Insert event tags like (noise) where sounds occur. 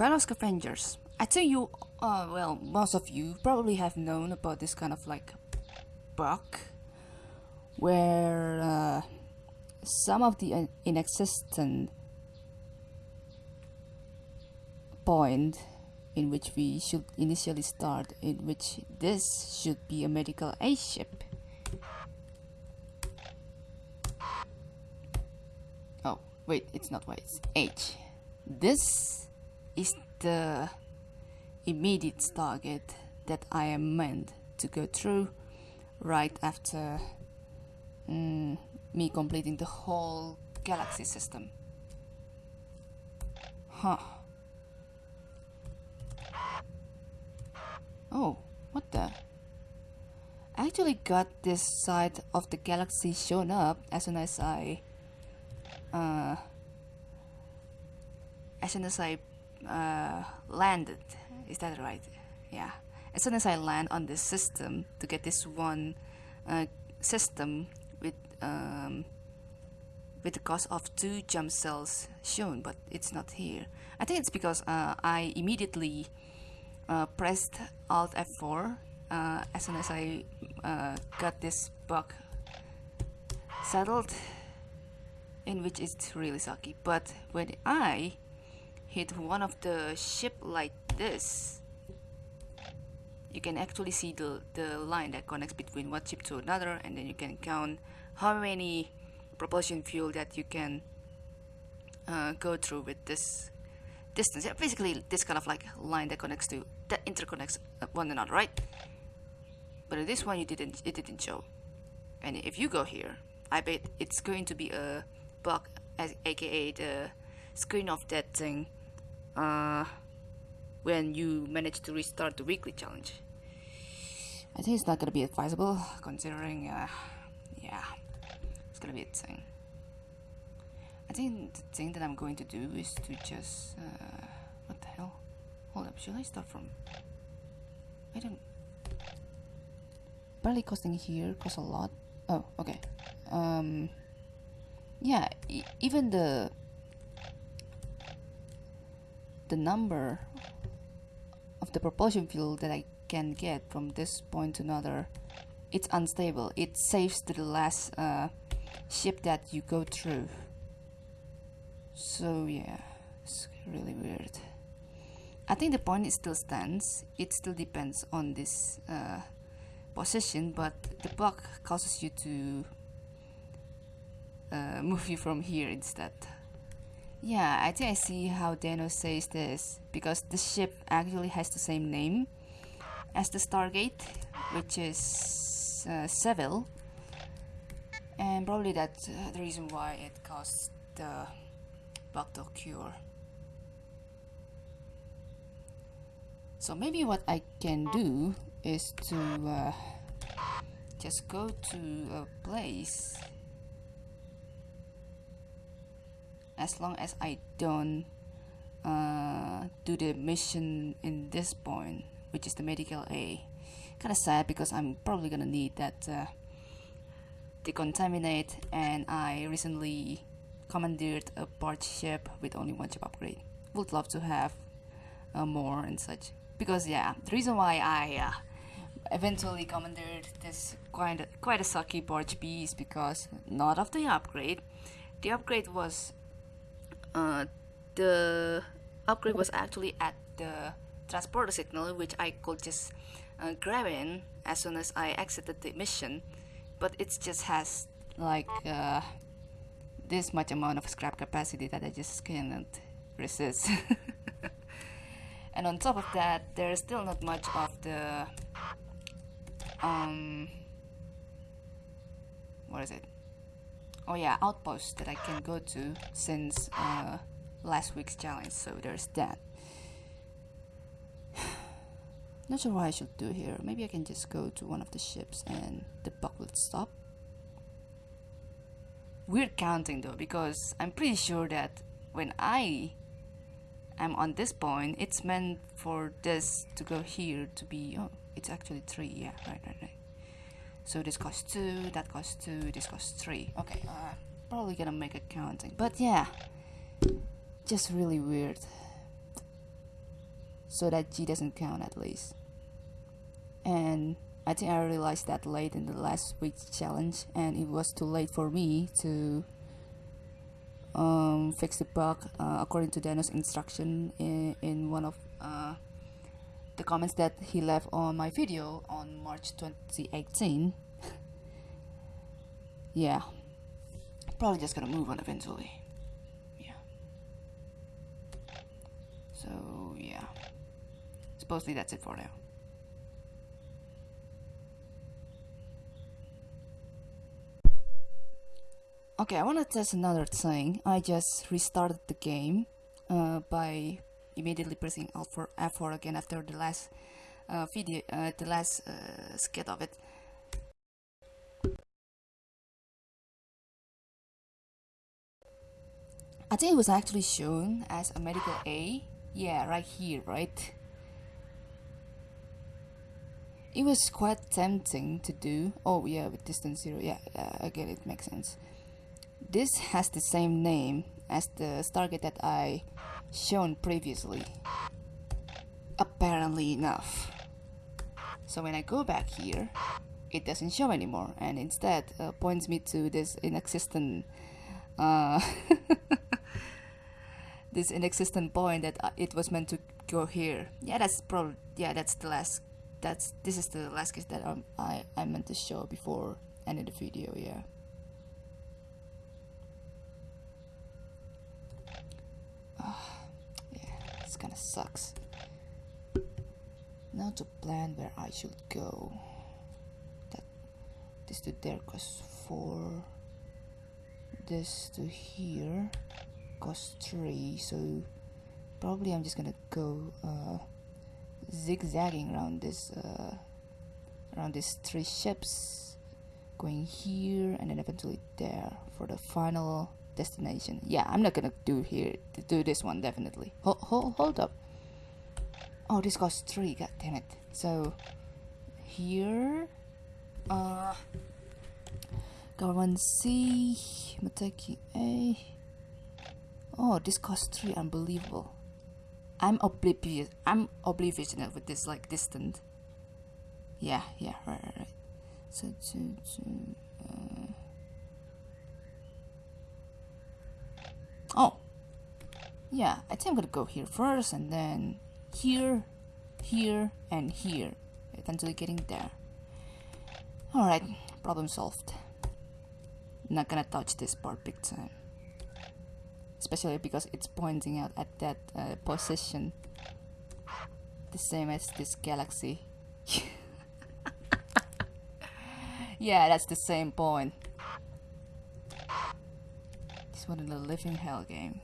fellow scavengers, I think you, uh, well, most of you probably have known about this kind of like bug where uh, some of the inexistent point in which we should initially start in which this should be a medical aid ship. Oh wait it's not wait it's H. This is the immediate target that I am meant to go through right after mm, me completing the whole galaxy system. Huh. Oh, what the? I actually got this side of the galaxy shown up as soon as I uh, as soon as I uh, landed. Is that right? Yeah. As soon as I land on this system to get this one uh, system with um, with the cost of two jump cells shown, but it's not here. I think it's because uh, I immediately uh, pressed Alt F4 uh, as soon as I uh, got this bug settled, in which it's really sucky. But when I hit one of the ship like this, you can actually see the, the line that connects between one ship to another and then you can count how many propulsion fuel that you can uh, go through with this distance. Yeah, basically this kind of like line that connects to that interconnects one another, right? But this one you didn't it didn't show. And if you go here, I bet it's going to be a bug aka the screen of that thing uh, when you manage to restart the weekly challenge. I think it's not gonna be advisable considering uh, yeah it's gonna be a thing. I think the thing that I'm going to do is to just uh, what the hell? Hold up, should I start from? I don't. Barely costing here costs a lot. Oh, okay. Um, yeah, e even the the number of the propulsion fuel that I can get from this point to another it's unstable. It saves to the last uh, ship that you go through. So yeah it's really weird. I think the point still stands. It still depends on this uh, position but the bug causes you to uh, (laughs) move you from here instead yeah, I think I see how Dano says this, because the ship actually has the same name as the Stargate, which is uh, Seville, and probably that's uh, the reason why it caused the bug to cure. So maybe what I can do is to uh, just go to a place as long as I don't uh, do the mission in this point which is the medical A. Kind of sad because I'm probably gonna need that uh, decontaminate and I recently commandeered a barge ship with only one ship upgrade. Would love to have uh, more and such. Because yeah the reason why I uh, eventually commandeered this quite a, quite a sucky barge B is because not of the upgrade. The upgrade was uh, the upgrade was actually at the transporter signal which I could just uh, grab in as soon as I exited the mission. But it just has like uh, this much amount of scrap capacity that I just cannot resist. (laughs) And on top of that there's still not much of the um what is it oh yeah outpost that I can go to since uh, last week's challenge so there's that. (sighs) Not sure what I should do here. Maybe I can just go to one of the ships and the will stop. Weird counting though because I'm pretty sure that when I am on this point it's meant for this to go here to be oh it's actually three. Yeah right right right so this costs 2, that costs 2, this costs 3. Okay, uh, probably gonna make a counting. But yeah, just really weird. so that G doesn't count at least. And I think I realized that late in the last week's challenge and it was too late for me to um, fix the bug uh, according to Dano's instruction in, in one of uh, the comments that he left on my video on March 2018 (laughs) yeah. Probably just gonna move on eventually. Yeah. So yeah. Supposedly that's it for now. Okay I want to test another thing. I just restarted the game uh, by immediately pressing Alt for F4 again after the last uh, video uh, the last uh, skit of it I think it was actually shown as a medical A. Yeah, right here, right? It was quite tempting to do. Oh yeah, with distance zero. Yeah, uh, I get it. Makes sense. This has the same name as the target that I shown previously. Apparently enough. So when I go back here, it doesn't show anymore, and instead uh, points me to this inexistent. Uh, (laughs) this inexistent point that uh, it was meant to go here. Yeah, that's probably yeah, that's the last. That's this is the last case that um, I I meant to show before end of the video. Yeah. Oh, yeah, this kind of sucks. Now to plan where I should go. That this to there goes four. This to here cost 3 so probably I'm just gonna go uh, zigzagging around this uh, around these three ships going here and then eventually there for the final destination yeah I'm not gonna do here do this one definitely hold, hold, hold up oh this costs 3 god damn it so here uh Government C, Mateki A, Oh, this cost three. Unbelievable. I'm oblivious. I'm oblivious with this like distant. Yeah, yeah, right, right, right. So to to. Uh... Oh. Yeah, I think I'm gonna go here first, and then here, here, and here. Eventually getting there. Alright, problem solved. Not gonna touch this part big time especially because it's pointing out at that uh, position the same as this galaxy (laughs) yeah that's the same point this one in the living hell game